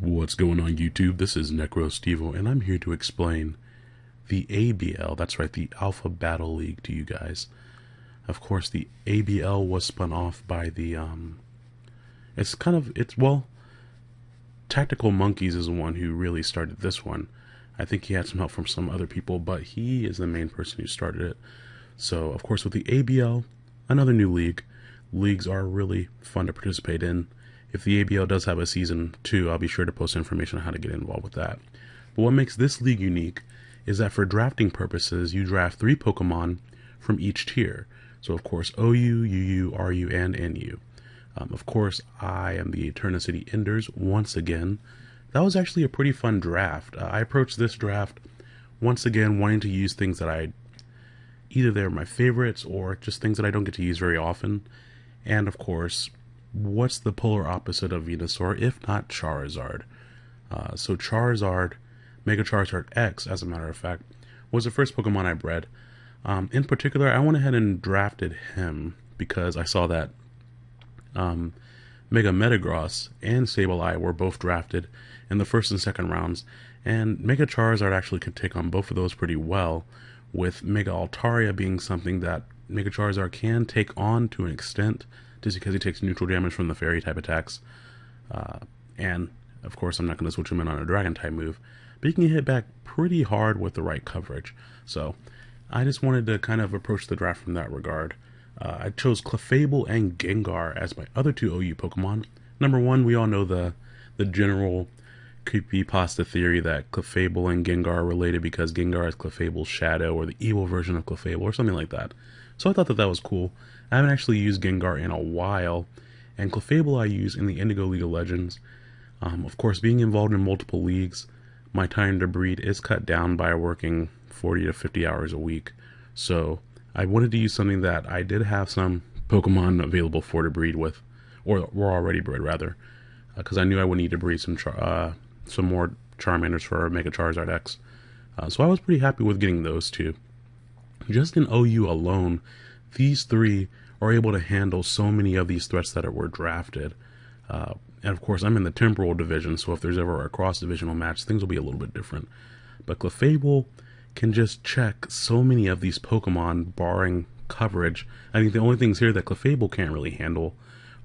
What's going on YouTube? This is NecroStevo and I'm here to explain the ABL, that's right, the Alpha Battle League to you guys. Of course, the ABL was spun off by the, um, it's kind of, it's, well, Tactical Monkeys is the one who really started this one. I think he had some help from some other people, but he is the main person who started it. So, of course, with the ABL, another new league, leagues are really fun to participate in if the ABL does have a season two, I'll be sure to post information on how to get involved with that. But what makes this league unique is that for drafting purposes, you draft three Pokemon from each tier. So, of course, OU, UU, RU, and NU. Um, of course, I am the Eterna City Enders once again. That was actually a pretty fun draft. Uh, I approached this draft once again wanting to use things that I either they're my favorites or just things that I don't get to use very often. And of course, what's the polar opposite of Venusaur if not Charizard? Uh, so Charizard, Mega Charizard X, as a matter of fact, was the first Pokemon I bred. Um, in particular, I went ahead and drafted him because I saw that um, Mega Metagross and Sableye were both drafted in the first and second rounds, and Mega Charizard actually could take on both of those pretty well, with Mega Altaria being something that Mega Charizard can take on to an extent, just because he takes neutral damage from the fairy type attacks. Uh, and of course, I'm not going to switch him in on a dragon type move, but he can hit back pretty hard with the right coverage. So I just wanted to kind of approach the draft from that regard. Uh, I chose Clefable and Gengar as my other two OU Pokemon. Number one, we all know the the general pasta theory that Clefable and Gengar are related because Gengar is Clefable's shadow or the evil version of Clefable or something like that. So I thought that that was cool. I haven't actually used Gengar in a while, and Clefable I use in the Indigo League of Legends. Um, of course, being involved in multiple leagues, my time to breed is cut down by working 40 to 50 hours a week. So I wanted to use something that I did have some Pokemon available for to breed with, or were already bred rather, because uh, I knew I would need to breed some uh, some more Charmanders for Mega Charizard X. Uh, so I was pretty happy with getting those two. Just in OU alone, these three are able to handle so many of these threats that were drafted. Uh, and of course, I'm in the temporal division, so if there's ever a cross divisional match, things will be a little bit different. But Clefable can just check so many of these Pokemon, barring coverage. I think the only things here that Clefable can't really handle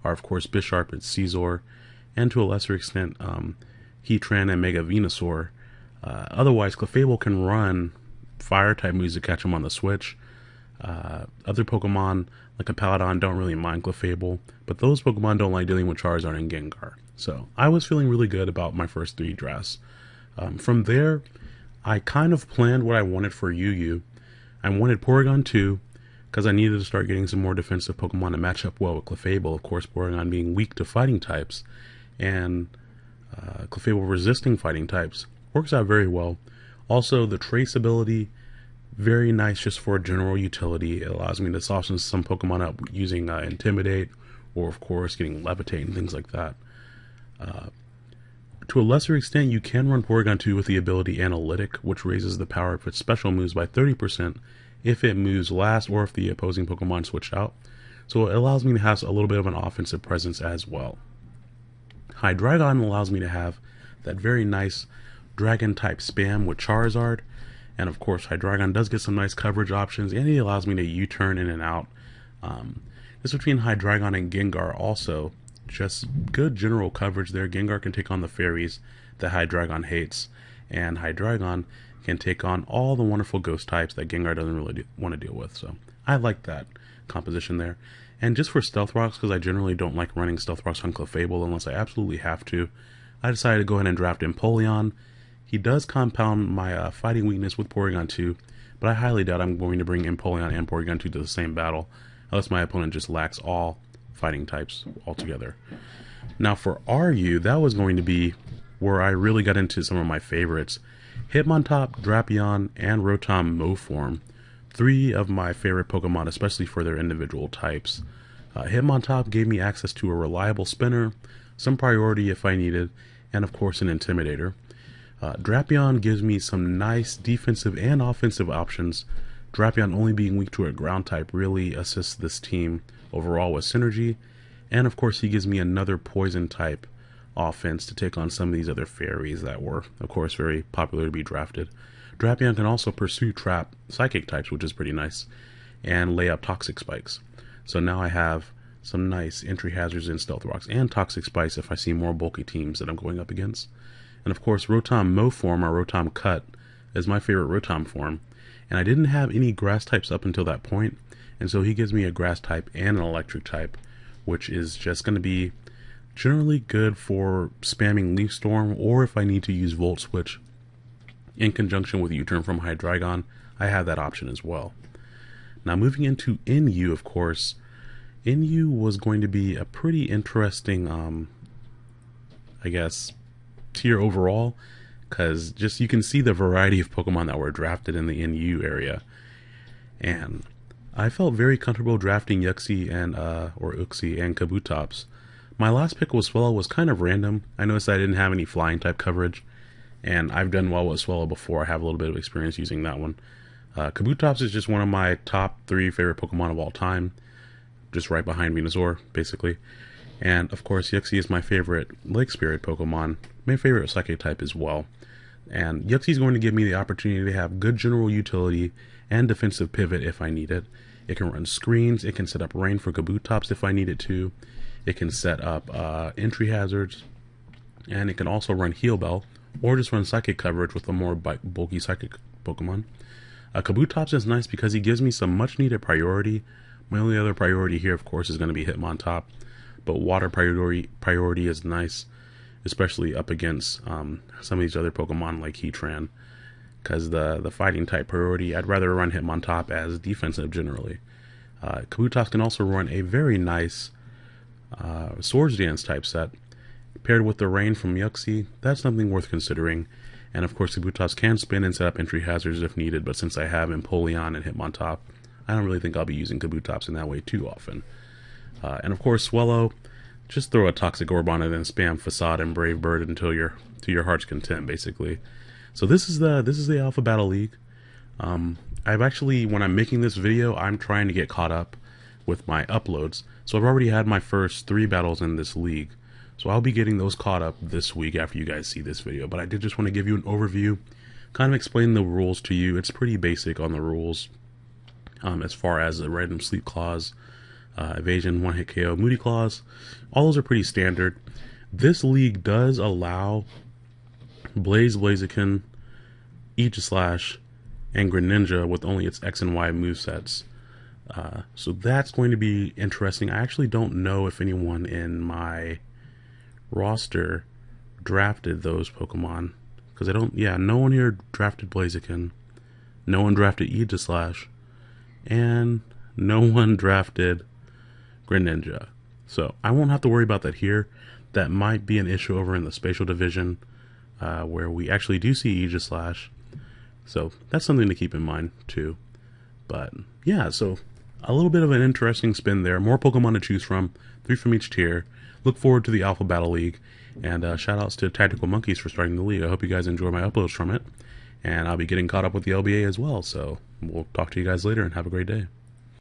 are, of course, Bisharp and Scizor, and to a lesser extent, um, Heatran and Mega Venusaur. Uh, otherwise, Clefable can run fire type moves to catch them on the switch. Uh, other Pokemon, like a Paladon, don't really mind Clefable, but those Pokemon don't like dealing with Charizard and Gengar. So I was feeling really good about my first three drafts. Um, from there, I kind of planned what I wanted for UU. I wanted Porygon 2, because I needed to start getting some more defensive Pokemon to match up well with Clefable. Of course, Porygon being weak to fighting types, and uh, Clefable resisting fighting types. Works out very well. Also, the traceability very nice just for general utility. It allows me to soften some Pokemon up using uh, Intimidate, or of course getting Levitate and things like that. Uh, to a lesser extent, you can run Porygon 2 with the ability Analytic, which raises the power of its special moves by 30% if it moves last or if the opposing Pokemon switched out. So it allows me to have a little bit of an offensive presence as well. Hydreigon allows me to have that very nice Dragon type spam with Charizard, and of course, Hydreigon does get some nice coverage options, and he allows me to U-turn in and out. Um, this between Hydreigon and Gengar also just good general coverage there. Gengar can take on the fairies that Hydreigon hates, and Hydreigon can take on all the wonderful ghost types that Gengar doesn't really do, want to deal with. So I like that composition there. And just for Stealth Rocks, because I generally don't like running Stealth Rocks on Clefable unless I absolutely have to, I decided to go ahead and draft Empoleon he does compound my uh, fighting weakness with Porygon 2, but I highly doubt I'm going to bring Empoleon and Porygon 2 to the same battle, unless my opponent just lacks all fighting types altogether. Now for RU, that was going to be where I really got into some of my favorites. Hitmontop, Drapion, and Rotom Mow form. Three of my favorite Pokemon, especially for their individual types. Uh, Hitmontop gave me access to a reliable spinner, some priority if I needed, and of course an Intimidator. Uh, Drapion gives me some nice defensive and offensive options. Drapion only being weak to a ground type really assists this team overall with synergy. And of course, he gives me another poison type offense to take on some of these other fairies that were, of course, very popular to be drafted. Drapion can also pursue trap psychic types, which is pretty nice, and lay up toxic spikes. So now I have some nice entry hazards in stealth rocks and toxic spikes if I see more bulky teams that I'm going up against. And of course, Rotom Mow form or Rotom Cut is my favorite Rotom form. And I didn't have any grass types up until that point, and so he gives me a grass type and an electric type, which is just going to be generally good for spamming Leaf Storm or if I need to use Volt Switch in conjunction with U-Turn from Hydreigon, I have that option as well. Now moving into NU, of course, NU was going to be a pretty interesting, um, I guess, tier overall, because just you can see the variety of Pokemon that were drafted in the NU area, and I felt very comfortable drafting Uxie and uh, or Uxie and Kabutops. My last pick with Swellow was kind of random. I noticed I didn't have any flying type coverage, and I've done well with Swellow before. I have a little bit of experience using that one. Uh, Kabutops is just one of my top three favorite Pokemon of all time, just right behind Venusaur, basically. And of course, Uxie is my favorite Lake Spirit Pokemon, my favorite Psychic type as well. And Uxie is going to give me the opportunity to have good general utility and defensive pivot if I need it. It can run screens, it can set up rain for Kabutops if I need it to, it can set up uh, entry hazards, and it can also run Heal Bell, or just run Psychic coverage with a more bulky Psychic Pokemon. Uh, Kabutops is nice because he gives me some much needed priority. My only other priority here, of course, is going to be Hitmontop, but water priority priority is nice, especially up against um, some of these other Pokemon like Heatran. Because the the fighting type priority, I'd rather run Hitmontop as defensive generally. Uh, Kabutops can also run a very nice uh, Swords Dance type set paired with the rain from Uxie. That's something worth considering. And of course, Kabutops can spin and set up entry hazards if needed, but since I have Empoleon and Hitmontop, I don't really think I'll be using Kabutops in that way too often. Uh, and of course, Swellow, just throw a Toxic Orb on it and spam Facade and Brave Bird until you're to your heart's content, basically. So this is the this is the Alpha Battle League. Um, I've actually, when I'm making this video, I'm trying to get caught up with my uploads. So I've already had my first three battles in this league. So I'll be getting those caught up this week after you guys see this video. But I did just want to give you an overview, kind of explain the rules to you. It's pretty basic on the rules um, as far as the random sleep clause, uh, evasion, one hit KO, moody Clause. All those are pretty standard. This league does allow Blaze Blaziken, Aegislash, and Greninja with only its X and Y movesets. Uh, so that's going to be interesting. I actually don't know if anyone in my roster drafted those Pokemon. Because I don't, yeah, no one here drafted Blaziken. No one drafted Aegislash. And no one drafted Greninja. So I won't have to worry about that here. That might be an issue over in the spatial division uh, where we actually do see Aegislash. So that's something to keep in mind too. But yeah, so a little bit of an interesting spin there. More Pokemon to choose from, three from each tier. Look forward to the Alpha Battle League. And uh, shout outs to Tactical Monkeys for starting the league. I hope you guys enjoy my uploads from it. And I'll be getting caught up with the LBA as well. So we'll talk to you guys later and have a great day.